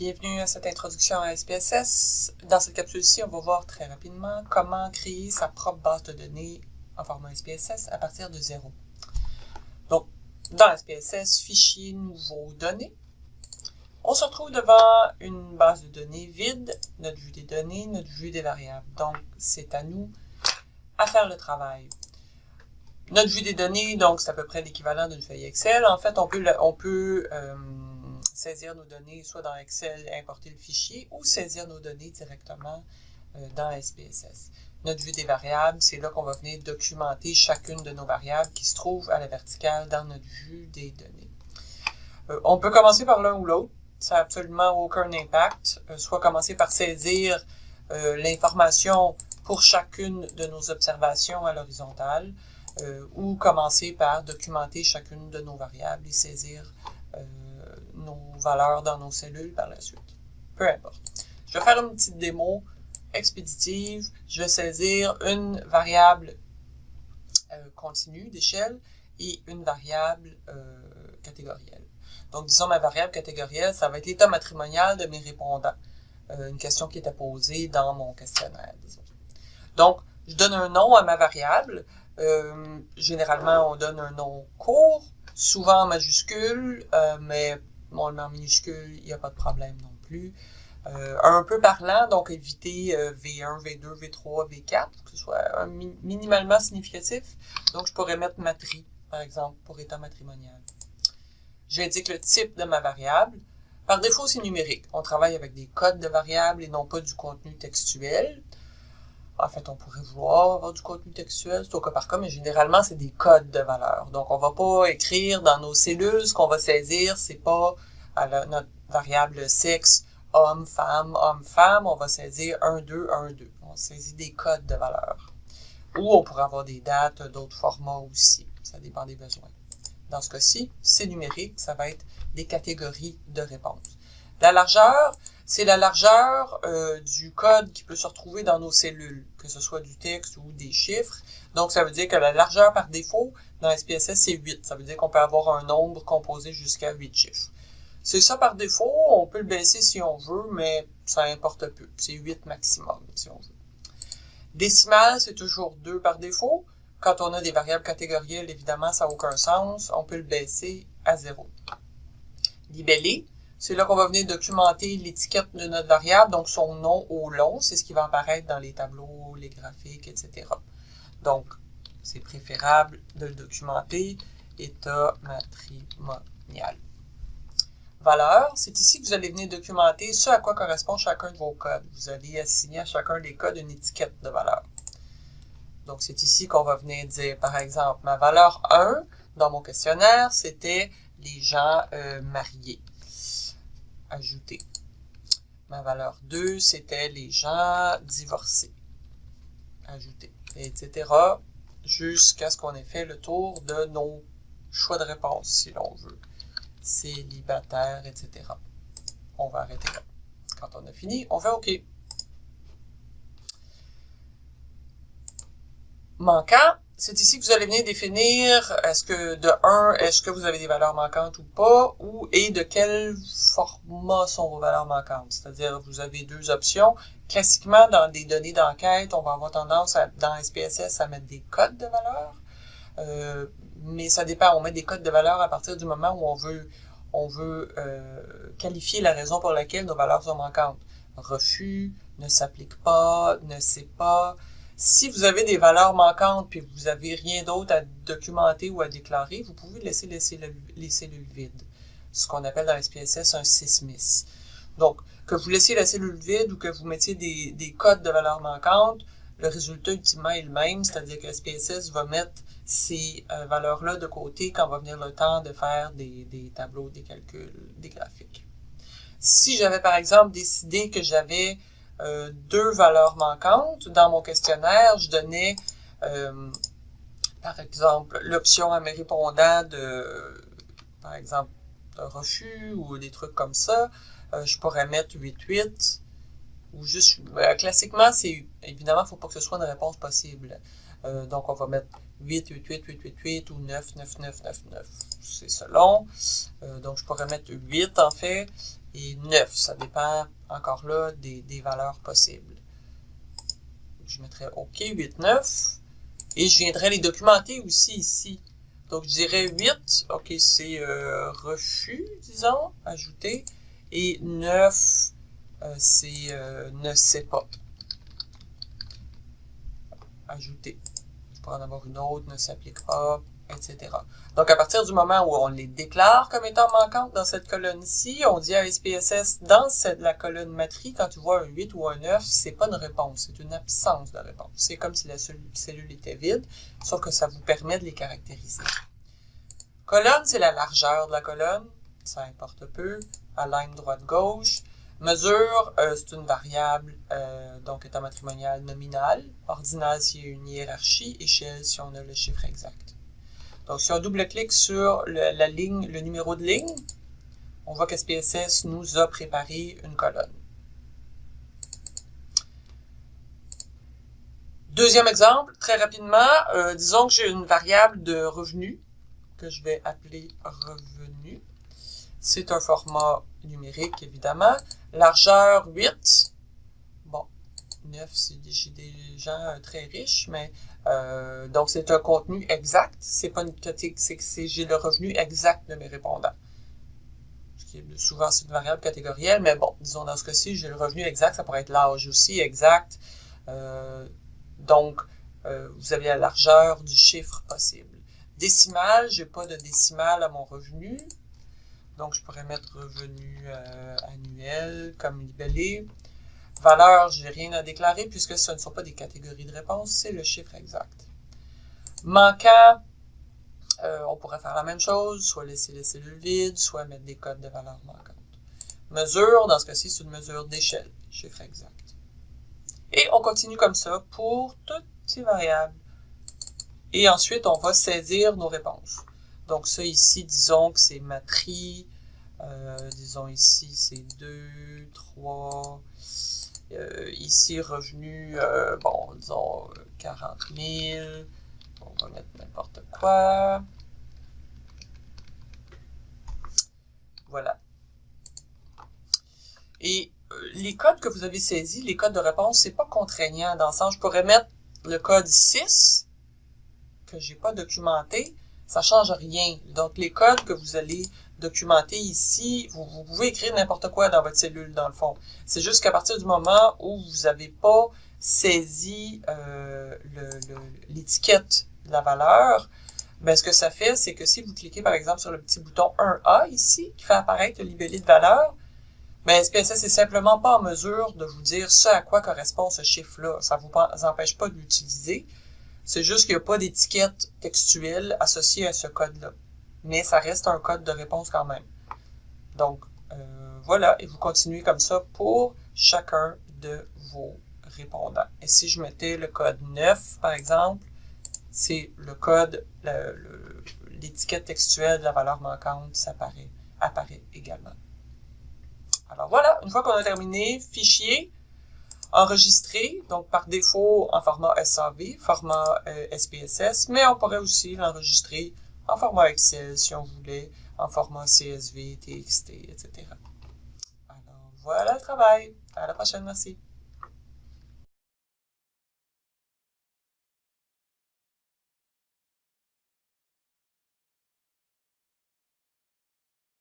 Bienvenue à cette introduction à SPSS. Dans cette capsule-ci, on va voir très rapidement comment créer sa propre base de données en format SPSS à partir de zéro. Donc, dans SPSS, fichier, nouveau, données. On se retrouve devant une base de données vide, notre vue des données, notre vue des variables. Donc, c'est à nous à faire le travail. Notre vue des données, donc, c'est à peu près l'équivalent d'une feuille Excel. En fait, on peut, on peut euh, saisir nos données soit dans Excel et importer le fichier ou saisir nos données directement euh, dans SPSS. Notre vue des variables, c'est là qu'on va venir documenter chacune de nos variables qui se trouvent à la verticale dans notre vue des données. Euh, on peut commencer par l'un ou l'autre, ça n'a absolument aucun impact, euh, soit commencer par saisir l'information pour chacune de nos observations à l'horizontale, ou commencer par documenter chacune de nos variables et saisir nos valeurs dans nos cellules par la suite. Peu importe. Je vais faire une petite démo expéditive. Je vais saisir une variable euh, continue d'échelle et une variable euh, catégorielle. Donc, disons, ma variable catégorielle, ça va être l'état matrimonial de mes répondants. Euh, une question qui était posée dans mon questionnaire. Donc, je donne un nom à ma variable. généralement, on donne un nom court, souvent en majuscule, mais Bon, le en minuscule, il n'y a pas de problème non plus. Euh, un peu parlant, donc éviter V1, V2, V3, V4, que ce soit minimalement significatif. Donc, je pourrais mettre matri, par exemple, pour état matrimonial. J'indique le type de ma variable. Par défaut, c'est numérique. On travaille avec des codes de variables et non pas du contenu textuel. En fait, on pourrait vouloir avoir du contenu textuel, c'est au cas par cas, mais généralement, c'est des codes de valeur. Donc, on va pas écrire dans nos cellules, ce qu'on va saisir, c'est pas notre variable sexe, homme, femme, homme, femme, on va saisir 1, 2, 1, 2. On saisit des codes de valeur. Ou on pourrait avoir des dates, d'autres formats aussi. Ça dépend des besoins. Dans ce cas-ci, c'est numérique, ça va être des catégories de réponses. La largeur, c'est la largeur euh, du code qui peut se retrouver dans nos cellules, que ce soit du texte ou des chiffres. Donc, ça veut dire que la largeur par défaut dans SPSS, c'est 8. Ça veut dire qu'on peut avoir un nombre composé jusqu'à 8 chiffres. C'est ça par défaut, on peut le baisser si on veut, mais ça importe peu. C'est 8 maximum si on veut. Décimal, c'est toujours 2 par défaut. Quand on a des variables catégorielles, évidemment, ça n'a aucun sens. On peut le baisser à 0. Libellé, c'est là qu'on va venir documenter l'étiquette de notre variable, donc son nom au long, c'est ce qui va apparaître dans les tableaux, les graphiques, etc. Donc, c'est préférable de le documenter état matrimonial. Valeur, c'est ici que vous allez venir documenter ce à quoi correspond chacun de vos codes. Vous allez assigner à chacun des codes une étiquette de valeur. Donc, c'est ici qu'on va venir dire, par exemple, ma valeur 1 dans mon questionnaire, c'était les gens euh, mariés ajouter. Ma valeur 2, c'était les gens divorcés. Ajouter, etc. Jusqu'à ce qu'on ait fait le tour de nos choix de réponse, si l'on veut. Célibataire, etc. On va arrêter là. Quand on a fini, on fait OK. Manquant, c'est ici que vous allez venir définir est-ce que de 1, est-ce que vous avez des valeurs manquantes ou pas, ou et de quel format sont vos valeurs manquantes? C'est-à-dire, vous avez deux options. Classiquement, dans des données d'enquête, on va avoir tendance dans SPSS à mettre des codes de valeurs. Euh, mais ça dépend, on met des codes de valeur à partir du moment où on veut, on veut euh, qualifier la raison pour laquelle nos valeurs sont manquantes. Refus, ne s'applique pas, ne sait pas, si vous avez des valeurs manquantes puis vous n'avez rien d'autre à documenter ou à déclarer, vous pouvez laisser, laisser les cellules vides, ce qu'on appelle dans SPSS un sysmis. Donc, que vous laissiez la cellule vide ou que vous mettiez des, des codes de valeurs manquantes, le résultat ultimement est le même, c'est-à-dire que SPSS va mettre ces euh, valeurs-là de côté quand va venir le temps de faire des, des tableaux, des calculs, des graphiques. Si j'avais par exemple décidé que j'avais euh, deux valeurs manquantes. Dans mon questionnaire, je donnais, euh, par exemple, l'option à mes répondants de, par exemple, de refus ou des trucs comme ça. Euh, je pourrais mettre 8-8 ou juste, classiquement, c'est, évidemment, il ne faut pas que ce soit une réponse possible. donc, on va mettre 8, 8, 8, 8, 8, 8 ou 9, 9, 9, 9, 9. C'est selon. Euh, donc, je pourrais mettre 8 en fait et 9. Ça dépend encore là des, valeurs possibles. Je mettrais OK, 8, 9. Et je viendrais les documenter aussi ici. Donc, je dirais 8. OK, c'est euh, refus, disons, ajouter. Et 9, euh, c'est ne sait pas. Ajouter en avoir une autre, ne s'applique pas, etc. Donc, à partir du moment où on les déclare comme étant manquantes dans cette colonne-ci, on dit à SPSS, dans la colonne matrice, quand tu vois un 8 ou un 9, c'est pas une réponse, c'est une absence de réponse. C'est comme si la cellule était vide, sauf que ça vous permet de les caractériser. Colonne, c'est la largeur de la colonne, ça importe peu, align droite-gauche. Mesure, euh, c'est une variable, euh, donc état matrimonial nominal. Ordinal s'il y a une hiérarchie. Échelle si on a le chiffre exact. Donc, si on double-clique sur le, la ligne, le numéro de ligne, on voit qu'SPSS nous a préparé une colonne. Deuxième exemple, très rapidement, euh, disons que j'ai une variable de revenu que je vais appeler revenu. C'est un format numérique, évidemment. Largeur 8. Bon, 9, c'est des gens euh, très riches, mais euh, donc c'est un contenu exact. C'est pas une c'est j'ai le revenu exact de mes répondants. Ce qui est souvent c'est une variable catégorielle, mais bon, disons dans ce cas-ci, j'ai le revenu exact, ça pourrait être l'âge aussi exact. Euh, donc, vous avez la largeur du chiffre possible. Décimal, j'ai pas de décimal à mon revenu. Donc, je pourrais mettre revenu euh, annuel comme libellé. Valeur, je n'ai rien à déclarer puisque ce ne sont pas des catégories de réponse, c'est le chiffre exact. Manquant, euh, on pourrait faire la même chose, soit laisser les cellules vides, soit mettre des codes de valeur manquantes. Mesure, dans ce cas-ci, c'est une mesure d'échelle, chiffre exact. Et on continue comme ça pour toutes ces variables. Et ensuite, on va saisir nos réponses. Donc ça ici, disons que c'est matrice. Euh, disons ici, c'est 2, 3. Euh, ici, revenu, euh, bon, disons 40 000. On va mettre n'importe quoi. Voilà. Et les codes que vous avez saisis, les codes de réponse, c'est pas contraignant dans le sens, je pourrais mettre le code 6 que j'ai pas documenté, ça change rien. Donc, les codes que vous allez documenter ici, vous, pouvez écrire n'importe quoi dans votre cellule, dans le fond. C'est juste qu'à partir du moment où vous n'avez pas saisi euh, l'étiquette de la valeur, ben, ce que ça fait, c'est que si vous cliquez, par exemple, sur le petit bouton 1A ici, qui fait apparaître le libellé de valeur, ben, SPSS n'est simplement pas en mesure de vous dire ce à quoi correspond ce chiffre-là. Ça ne vous empêche pas de l'utiliser. C'est juste qu'il n'y a pas d'étiquette textuelle associée à ce code-là. Mais ça reste un code de réponse quand même. Donc, euh, voilà, et vous continuez comme ça pour chacun de vos répondants. Et si je mettais le code 9, par exemple, c'est le code, l'étiquette textuelle de la valeur manquante, ça apparaît, apparaît également. Alors voilà, une fois qu'on a terminé, fichier, enregistré, donc par défaut en format SAV, format SPSS, euh, mais on pourrait aussi l'enregistrer en format Excel si on voulait, en format CSV, TXT, etc. Alors voilà le travail. À la prochaine, merci.